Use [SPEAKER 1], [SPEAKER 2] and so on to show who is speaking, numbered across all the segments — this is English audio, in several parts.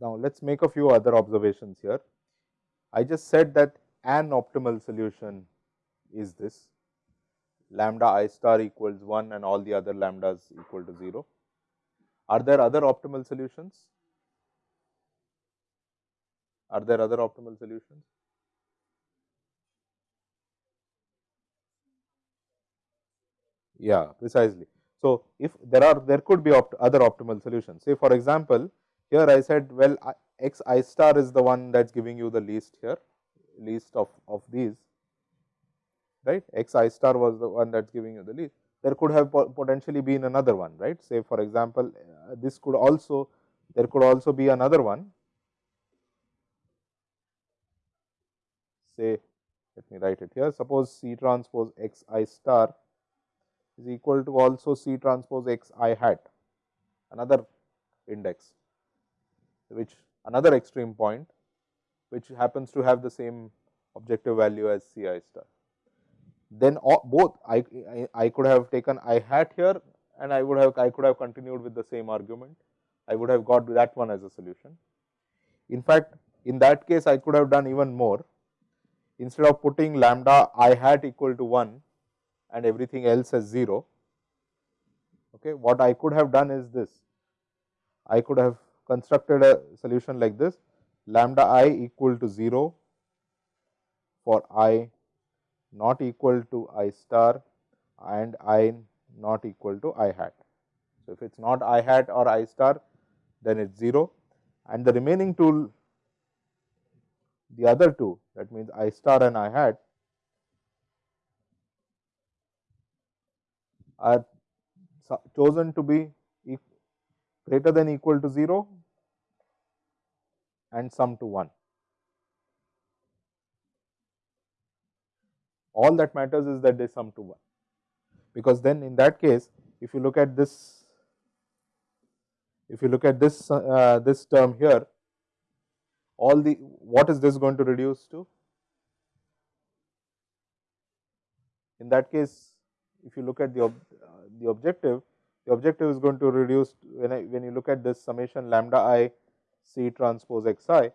[SPEAKER 1] Now, let us make a few other observations here. I just said that an optimal solution is this lambda i star equals 1 and all the other lambdas equal to 0. Are there other optimal solutions? Are there other optimal solutions? Yeah, precisely. So, if there are there could be opt other optimal solutions. Say for example, here I said well x i star is the one that is giving you the least here least of, of these right x i star was the one that is giving you the least. There could have potentially been another one right say for example, Uh, this could also there could also be another one say let me write it here suppose C transpose x i star is equal to also C transpose x i hat another index which another extreme point which happens to have the same objective value as C i star. Then uh, both I, I, I could have taken i hat here and I would have I could have continued with the same argument. I would have got that one as a solution. In fact, in that case I could have done even more. Instead of putting lambda i hat equal to 1 and everything else as 0, okay, what I could have done is this. I could have constructed a solution like this lambda i equal to 0 for i not equal to i star and i not equal to i hat. So, if it is not i hat or i star then it is 0 and the remaining two the other two that means i star and i hat are chosen to be greater than equal to 0 and sum to 1. All that matters is that they sum to 1, because then in that case if you look at this if you look at this uh, this term here all the what is this going to reduce to in that case if you look at the uh, the objective the objective is going to reduce when I when you look at this summation lambda i C transpose x i.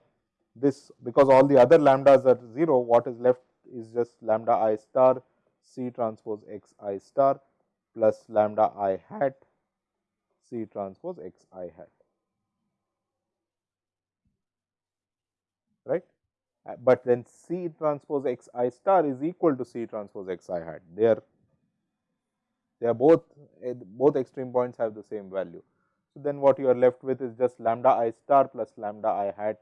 [SPEAKER 1] This because all the other lambdas are 0, what is left is just lambda i star C transpose x i star plus lambda i hat C transpose x i hat. Right. Uh, but then C transpose x i star is equal to C transpose x i hat. They are they are both eh, both extreme points have the same value. So, then what you are left with is just lambda i star plus lambda i hat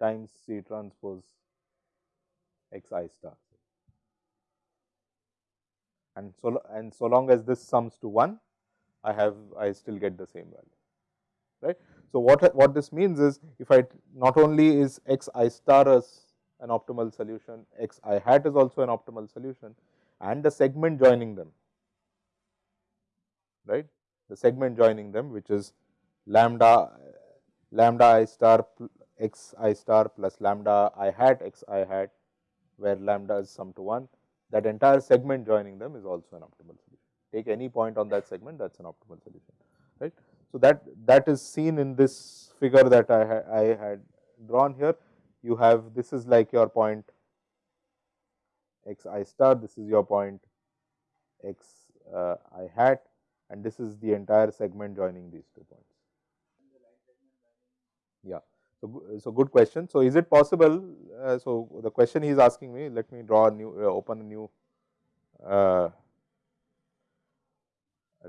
[SPEAKER 1] times C transpose x i star. And so, and so long as this sums to 1, I have I still get the same value, right. So, what, what this means is if I not only is x i star as an optimal solution, x i hat is also an optimal solution, and the segment joining them, right. The segment joining them which is lambda lambda i star x i star plus lambda i hat x i hat where lambda is sum to 1 that entire segment joining them is also an optimal solution. Take any point on that segment that is an optimal solution right. So, that that is seen in this figure that I, ha I had drawn here you have this is like your point x i star, this is your point x uh, i hat and this is the entire segment joining these two points. Yeah. So, so good question. So, is it possible? Uh, so, the question he is asking me, let me draw a new, uh, open a new uh,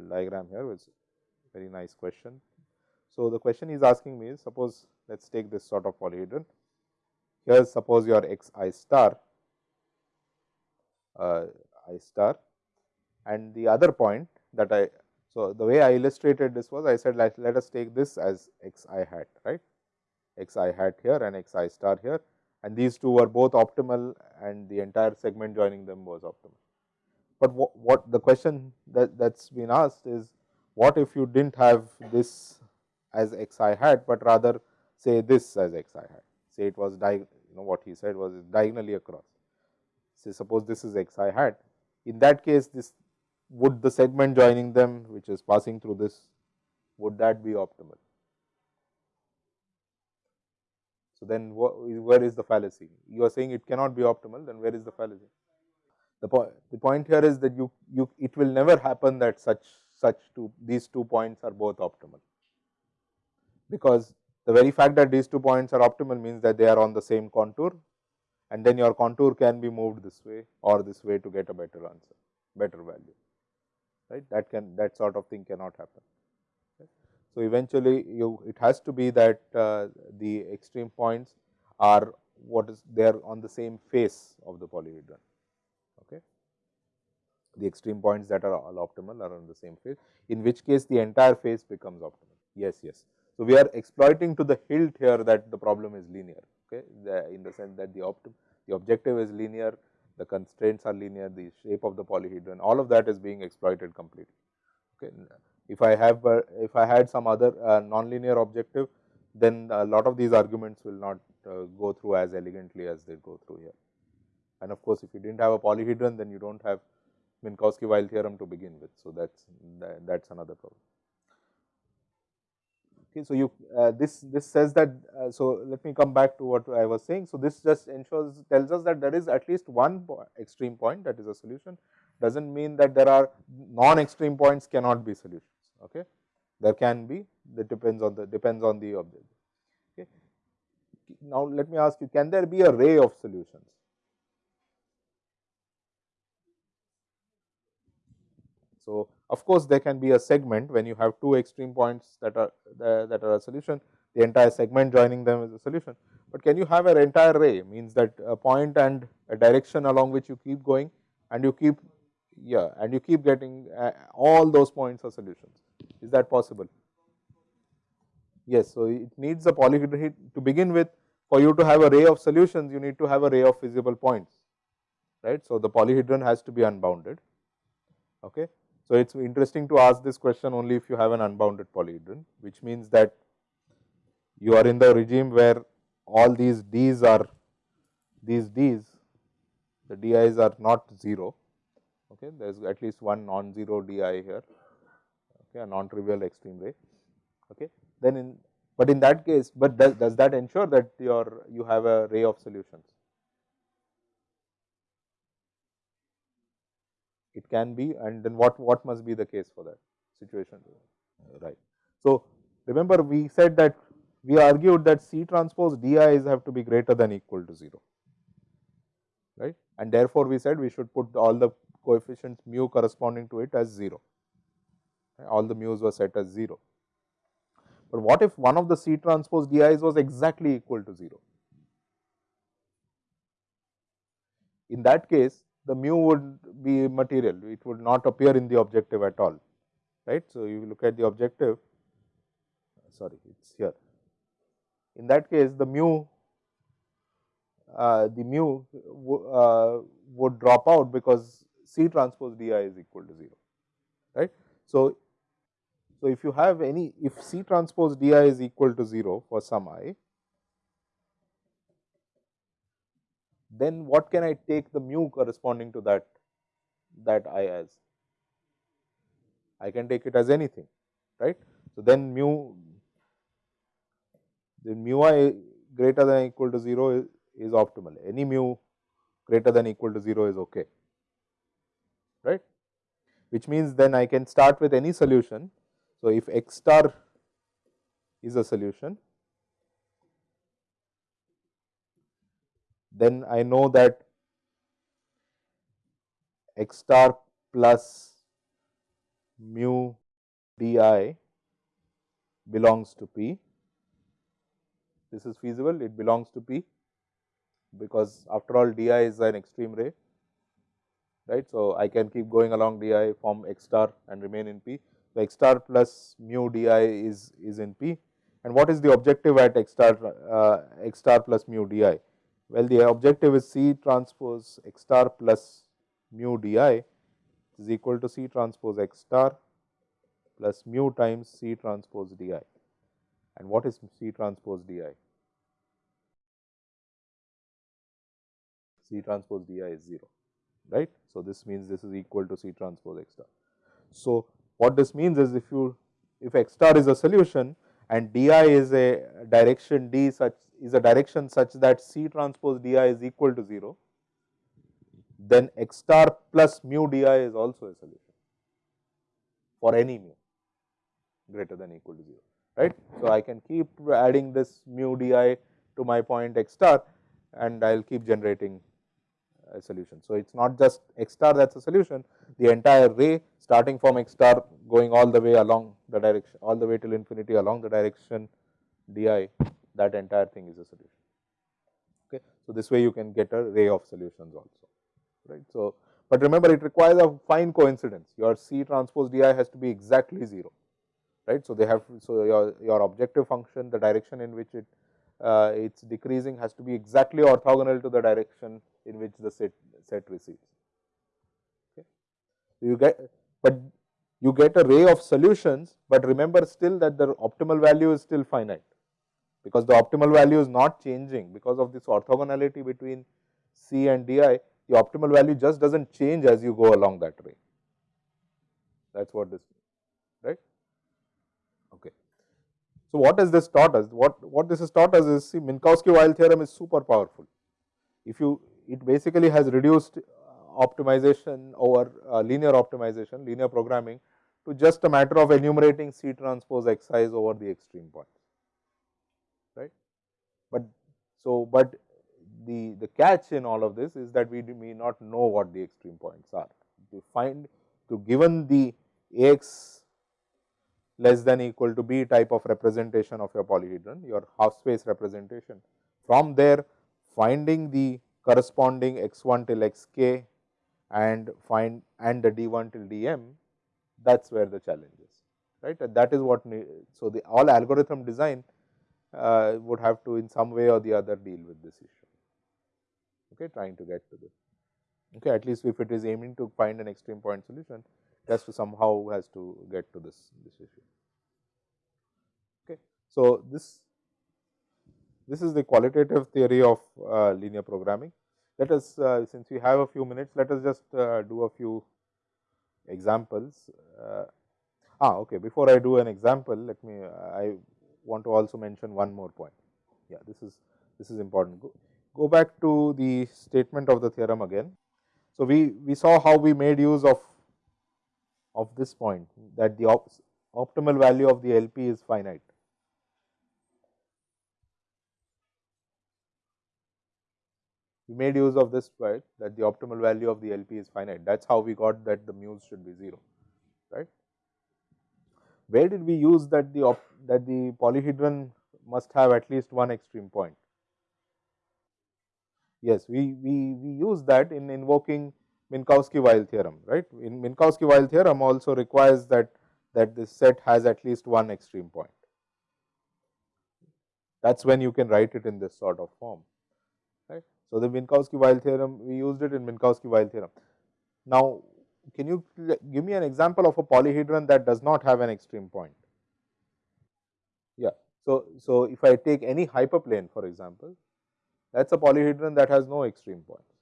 [SPEAKER 1] diagram here, which is very nice question. So, the question he is asking me is, suppose let us take this sort of polyhedron. Here, suppose your x i star uh, i star and the other point that I. So, the way I illustrated this was I said let, let us take this as x i hat right x i hat here and x i star here and these two were both optimal and the entire segment joining them was optimal. but what, what the question that that's been asked is what if you didn't have this as x i hat, but rather say this as x i hat say it was you know what he said was diagonally across say suppose this is x i hat in that case this would the segment joining them which is passing through this would that be optimal. Then where is the fallacy? You are saying it cannot be optimal, then where is the fallacy? The, the point here is that you, you it will never happen that such such two these two points are both optimal, because the very fact that these two points are optimal means that they are on the same contour and then your contour can be moved this way or this way to get a better answer, better value, right. That can that sort of thing cannot happen. So, eventually you it has to be that uh, the extreme points are what is they are on the same face of the polyhedron. Okay. The extreme points that are all optimal are on the same face, in which case the entire face becomes optimal. Yes, yes. So, we are exploiting to the hilt here that the problem is linear, okay, the, in the sense that the, optim, the objective is linear, the constraints are linear, the shape of the polyhedron, all of that is being exploited completely. Okay. If I have if I had some other uh, nonlinear objective, then a lot of these arguments will not uh, go through as elegantly as they go through here. And of course, if you did not have a polyhedron, then you do not have Minkowski-Weyl theorem to begin with. So, that is that is another problem. Okay, so you uh, this this says that uh, so let me come back to what I was saying. So, this just ensures tells us that there is at least one extreme point that is a solution does not mean that there are non extreme points cannot be solutions okay? There can be that depends on the depends on the object. Okay? Now let me ask you can there be a ray of solutions? So of course there can be a segment. When you have two extreme points that are that are a solution the entire segment joining them is a solution. But can you have an entire ray means that a point and a direction along which you keep going and you keep yeah and you keep getting uh, all those points are solutions is that possible? Yes. So, it needs a polyhedron to begin with for you to have a ray of solutions you need to have a ray of feasible points right. So, the polyhedron has to be unbounded. Okay. So, it is interesting to ask this question only if you have an unbounded polyhedron which means that you are in the regime where all these d's are these d's the di's are not 0 okay there is at least one non-zero di here okay, a non-trivial extreme ray. Okay. Then in but in that case, but does, does that ensure that your you have a ray of solutions? It can be and then what, what must be the case for that situation? Right. So, remember we said that we argued that C transpose DIs have to be greater than equal to 0, right. And therefore, we said we should put all the coefficients mu corresponding to it as 0 all the mu's were set as 0. But what if one of the C transpose di's was exactly equal to 0? In that case, the mu would be material, it would not appear in the objective at all, right. So, you look at the objective, sorry, it is here. In that case, the mu, uh, the mu uh, would drop out because C transpose di is equal to 0, right. So, so, if you have any if C transpose d i is equal to 0 for some i, then what can I take the mu corresponding to that that i as? I can take it as anything right. So, then mu the mu i greater than equal to 0 is, is optimal any mu greater than equal to 0 is okay right which means then I can start with any solution so, if x star is a solution, then I know that x star plus mu d i belongs to P. This is feasible, it belongs to P because after all d i is an extreme ray, right. So, I can keep going along d i form x star and remain in P. So, x star plus mu di is, is in P and what is the objective at x star uh, x star plus mu di? Well, the objective is C transpose x star plus mu di is equal to C transpose x star plus mu times C transpose d i. And what is C transpose d i? C transpose d i is 0, right. So, this means this is equal to C transpose x star. So, what this means is if you if x star is a solution and d i is a direction d such is a direction such that C transpose d i is equal to 0, then x star plus mu d i is also a solution for any mu greater than equal to 0, right. So, I can keep adding this mu d i to my point x star and I will keep generating a solution. So, it is not just x star that is a solution, the entire ray starting from x star going all the way along the direction, all the way till infinity along the direction d i, that entire thing is a solution. Okay. So, this way you can get a ray of solutions also, right. So, but remember it requires a fine coincidence, your C transpose d i has to be exactly 0, right. So, they have, so your, your objective function, the direction in which it uh, its decreasing has to be exactly orthogonal to the direction in which the set set recedes. Okay. You get, but you get a ray of solutions, but remember still that the optimal value is still finite, because the optimal value is not changing because of this orthogonality between C and d i, the optimal value just does not change as you go along that ray. That is what this means, right. Okay. So, what has this taught us? What, what this has taught us is see Minkowski-Weyl theorem is super powerful. If you it basically has reduced uh, optimization over uh, linear optimization, linear programming to just a matter of enumerating C transpose x i's over the extreme points, right. But so, but the, the catch in all of this is that we may not know what the extreme points are. To find to given the Ax less than equal to b type of representation of your polyhedron, your half space representation. From there finding the corresponding x 1 till x k and find and the d 1 till d m that is where the challenge is right that is what so the all algorithm design uh, would have to in some way or the other deal with this issue okay trying to get to this okay at least if it is aiming to find an extreme point solution has to somehow has to get to this this issue okay so this this is the qualitative theory of uh, linear programming. Let us, uh, since we have a few minutes, let us just uh, do a few examples. Uh, ah, okay. Before I do an example, let me, I want to also mention one more point. Yeah, this is, this is important. Go, go back to the statement of the theorem again. So, we, we saw how we made use of, of this point that the op optimal value of the LP is finite. we made use of this part that the optimal value of the LP is finite. That is how we got that the mu's should be 0, right. Where did we use that the that the polyhedron must have at least one extreme point? Yes, we, we, we use that in invoking Minkowski-Weyl theorem, right. In Minkowski-Weyl theorem also requires that, that this set has at least one extreme point. That is when you can write it in this sort of form. Right. So, the Minkowski-Weyl theorem we used it in Minkowski-Weyl theorem. Now, can you give me an example of a polyhedron that does not have an extreme point? Yeah. So, so if I take any hyperplane for example, that is a polyhedron that has no extreme points,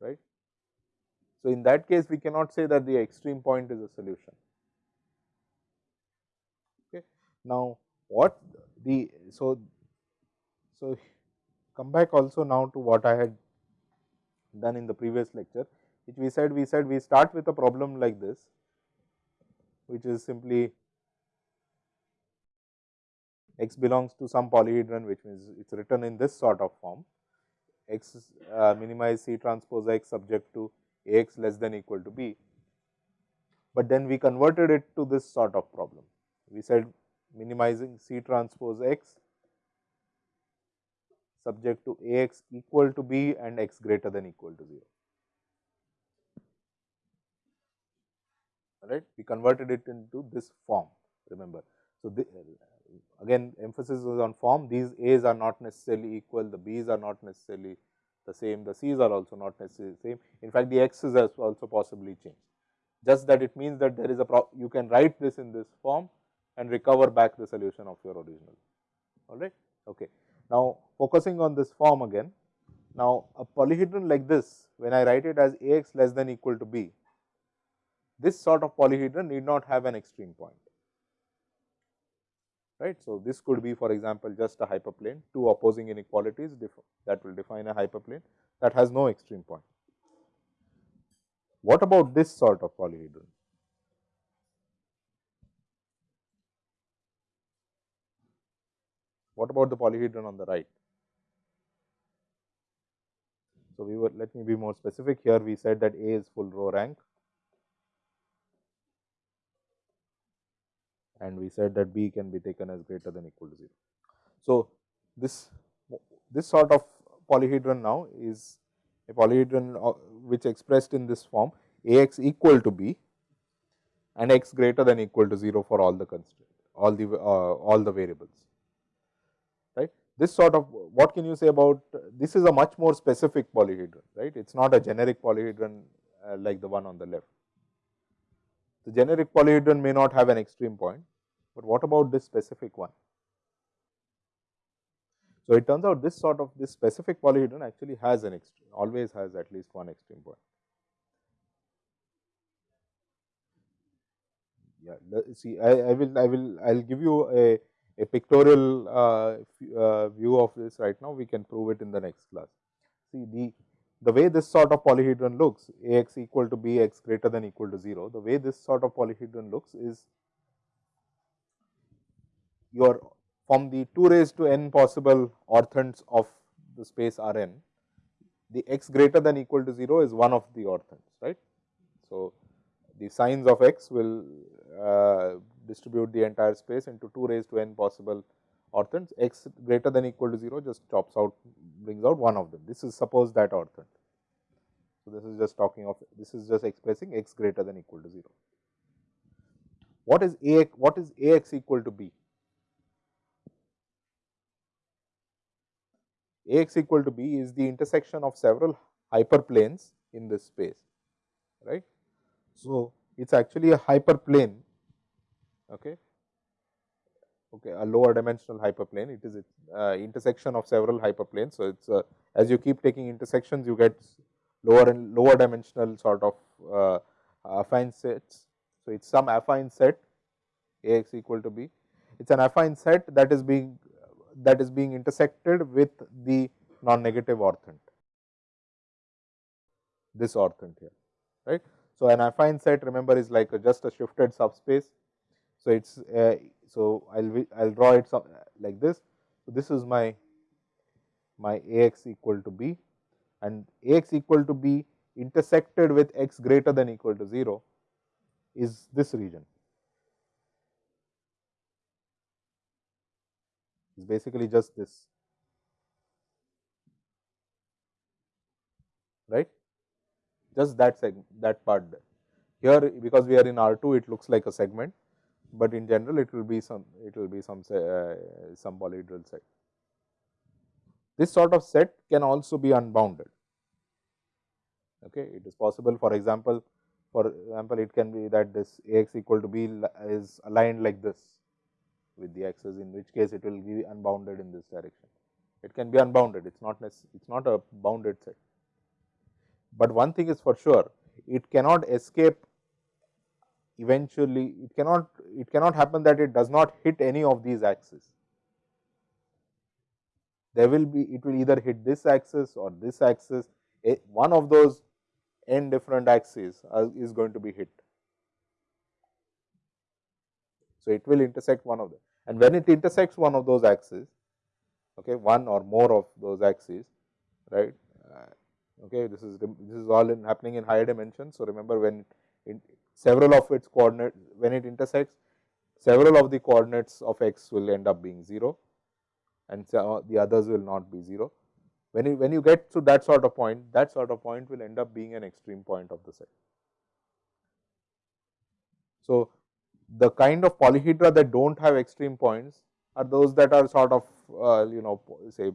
[SPEAKER 1] right. So, in that case we cannot say that the extreme point is a solution. Okay. Now, what the so so, come back also now to what I had done in the previous lecture, which we said we said we start with a problem like this, which is simply x belongs to some polyhedron, which means it is written in this sort of form x uh, minimize C transpose x subject to A x less than equal to b, but then we converted it to this sort of problem. We said minimizing C transpose x subject to A x equal to b and x greater than equal to 0. Right? We converted it into this form, remember. So, the, again emphasis is on form, these A's are not necessarily equal, the B's are not necessarily the same, the C's are also not necessarily the same. In fact, the X's has also possibly changed. Just that it means that there is a you can write this in this form and recover back the solution of your original. All right. Okay. Now, focusing on this form again. Now, a polyhedron like this, when I write it as A x less than equal to b, this sort of polyhedron need not have an extreme point right. So, this could be for example, just a hyperplane, two opposing inequalities that will define a hyperplane that has no extreme point. What about this sort of polyhedron? What about the polyhedron on the right? So, we were let me be more specific here we said that A is full row rank and we said that b can be taken as greater than equal to 0. So, this this sort of polyhedron now is a polyhedron uh, which expressed in this form a x equal to b and x greater than equal to 0 for all the constraints all the uh, all the variables right. This sort of what can you say about this is a much more specific polyhedron right it is not a generic polyhedron uh, like the one on the left. The generic polyhedron may not have an extreme point, but what about this specific one? So, it turns out this sort of this specific polyhedron actually has an extreme always has at least one extreme point. Yeah, see I, I will I will I will give you a, a pictorial uh, uh, view of this right now we can prove it in the next class. See the the way this sort of polyhedron looks a x equal to b x greater than equal to 0 the way this sort of polyhedron looks is your from the 2 raised to n possible orthants of the space R n, the x greater than equal to 0 is one of the orthants, right. So, the signs of x will uh, distribute the entire space into 2 raised to n possible orthants, x greater than equal to 0 just chops out brings out one of them. This is suppose that orthant. So, this is just talking of this is just expressing x greater than equal to 0. What is A x, what is A x equal to b? A x equal to b is the intersection of several hyperplanes in this space, right. So, it is actually a hyperplane, okay. Okay, a lower dimensional hyperplane. It is uh, intersection of several hyperplanes. So, it is uh, as you keep taking intersections, you get lower and lower dimensional sort of uh, affine sets. So, it is some affine set A x equal to b. It is an affine set that is being that is being intersected with the non-negative orthant, this orthant here, right. So, an affine set remember is like a just a shifted subspace. So, it is uh, so I will I will draw it some, like this. So, this is my my A x equal to b and A x equal to b intersected with x greater than equal to 0 is this region. Is basically just this right just that segment that part there. Here because we are in R2 it looks like a segment, but in general it will be some it will be some uh, some polyhedral set. This sort of set can also be unbounded. Okay, it is possible for example, for example it can be that this A x equal to b is aligned like this with the axis in which case it will be unbounded in this direction. It can be unbounded, it is not it is not a bounded set. But one thing is for sure, it cannot escape eventually, it cannot, it cannot happen that it does not hit any of these axes. There will be, it will either hit this axis or this axis, a, one of those n different axes are, is going to be hit. So, it will intersect one of them and when it intersects one of those axes, okay, one or more of those axes, right. Uh, okay, this is this is all in happening in higher dimensions. So, remember when in several of its coordinates when it intersects several of the coordinates of x will end up being 0 and so the others will not be 0. When you when you get to that sort of point that sort of point will end up being an extreme point of the set. So, the kind of polyhedra that do not have extreme points are those that are sort of uh, you know say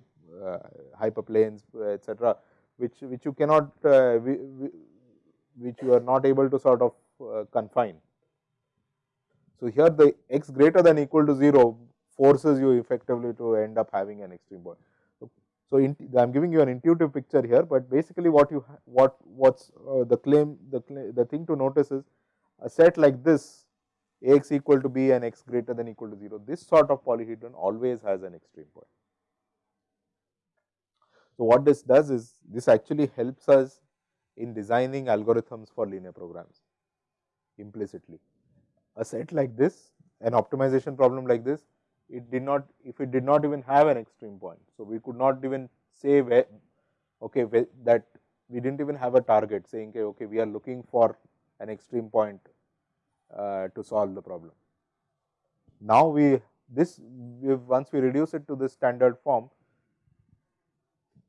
[SPEAKER 1] uh, hyperplanes etc., which which you cannot uh, which you are not able to sort of uh, confine. So, here the x greater than equal to 0 forces you effectively to end up having an extreme point. So, so I am giving you an intuitive picture here, but basically what you what what's uh, the claim the the thing to notice is a set like this x equal to b and x greater than equal to 0 this sort of polyhedron always has an extreme point. So, what this does is this actually helps us in designing algorithms for linear programs implicitly. A set like this, an optimization problem like this, it did not, if it did not even have an extreme point. So, we could not even say where, okay, where that we did not even have a target saying, okay, okay, we are looking for an extreme point to solve the problem. Now, we this we once we reduce it to this standard form,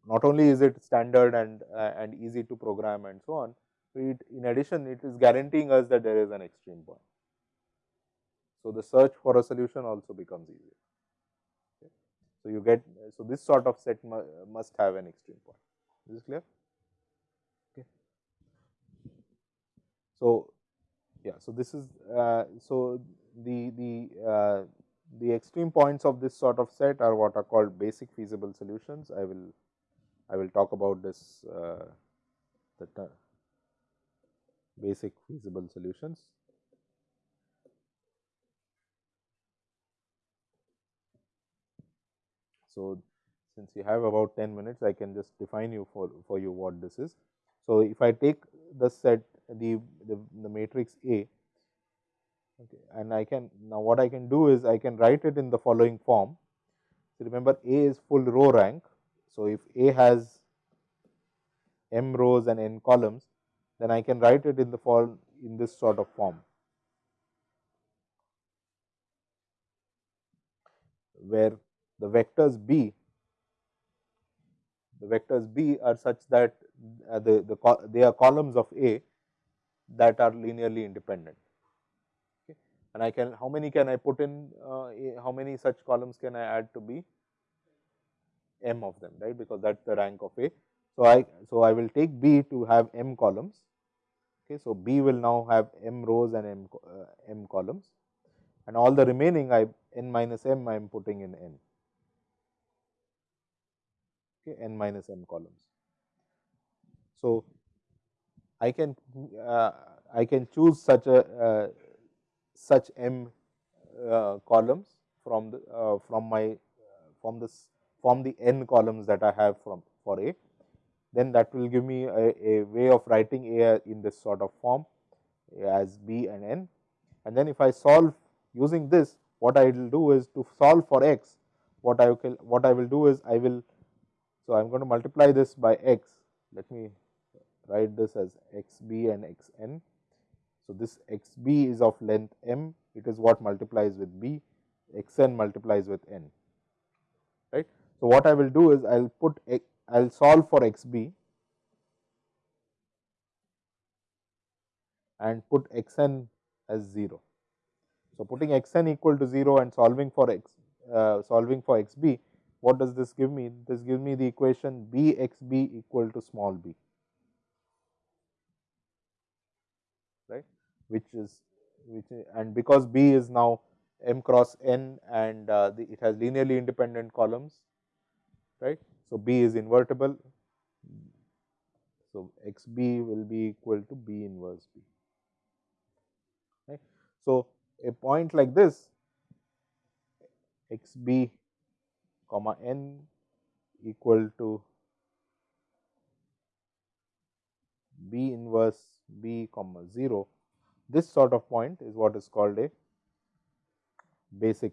[SPEAKER 1] not only is it standard and uh, and easy to program and so on, it, in addition it is guaranteeing us that there is an extreme point. So, the search for a solution also becomes easier. So, you get so this sort of set mu must have an extreme point. Is this clear? Okay. So, yeah. So, this is uh, so the the uh, the extreme points of this sort of set are what are called basic feasible solutions. I will I will talk about this uh, the basic feasible solutions. So, since you have about 10 minutes, I can just define you for, for you what this is. So, if I take the set the, the, the matrix A. Okay, and I can now what I can do is I can write it in the following form. So, remember A is full row rank. So, if A has m rows and n columns, then I can write it in the form in this sort of form, where the vectors B, the vectors B are such that uh, the, the they are columns of A that are linearly independent. Okay. And I can how many can I put in uh, how many such columns can I add to B? m of them right because that is the rank of A. So, I so I will take B to have m columns. Okay, so, B will now have m rows and m, uh, m columns and all the remaining I n minus m I am putting in n okay, n minus m columns. So, I can uh, I can choose such a uh, such m uh, columns from the uh, from my from this form the n columns that I have from for A, then that will give me a, a way of writing A in this sort of form as B and n. And then if I solve using this, what I will do is to solve for x, what I will what I will do is I will so I am going to multiply this by x. Let me write this as x b and x n. So, this x b is of length m, it is what multiplies with b, x n multiplies with n, right. So, what I will do is I will put I will solve for x b and put x n as 0. So, putting x n equal to 0 and solving for x uh, solving for x b, what does this give me? This gives me the equation b x b equal to small b, right, which is which and because b is now m cross n and uh, the, it has linearly independent columns right. So, B is invertible. So, x b will be equal to B inverse B. Right. So, a point like this x b comma n equal to B inverse B comma 0, this sort of point is what is called a basic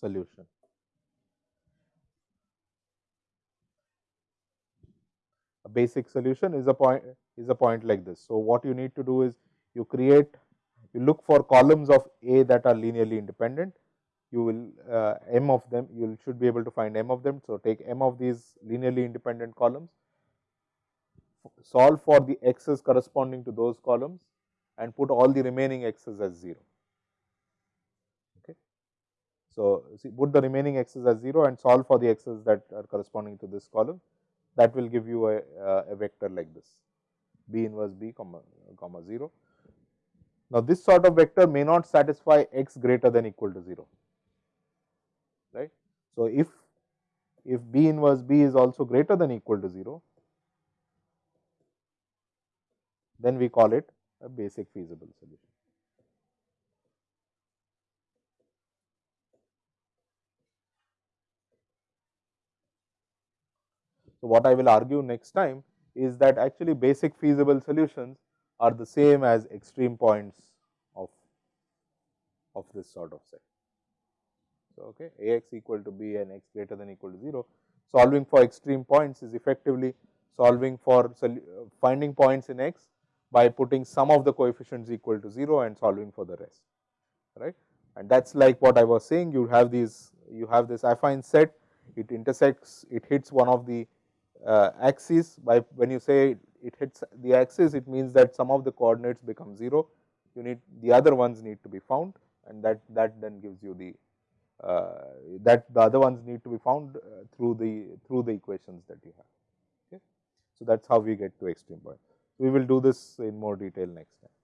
[SPEAKER 1] solution. A basic solution is a point is a point like this. So, what you need to do is you create you look for columns of A that are linearly independent you will uh, m of them you should be able to find m of them. So, take m of these linearly independent columns solve for the x's corresponding to those columns and put all the remaining x's as 0. Okay. So, see, put the remaining x's as 0 and solve for the x's that are corresponding to this column that will give you a, uh, a vector like this b inverse b comma, comma 0. Now, this sort of vector may not satisfy x greater than equal to 0 right. So, if if b inverse b is also greater than equal to 0 then we call it a basic feasible solution. So, what I will argue next time is that actually basic feasible solutions are the same as extreme points of, of this sort of set. So, okay, A x equal to b and x greater than equal to 0. Solving for extreme points is effectively solving for uh, finding points in x by putting some of the coefficients equal to 0 and solving for the rest, right. And that is like what I was saying, you have these, you have this affine set, it intersects, it hits one of the uh, axis by when you say it hits the axis it means that some of the coordinates become 0 you need the other ones need to be found and that that then gives you the uh, that the other ones need to be found uh, through the through the equations that you have okay? So that's how we get to extreme point we will do this in more detail next time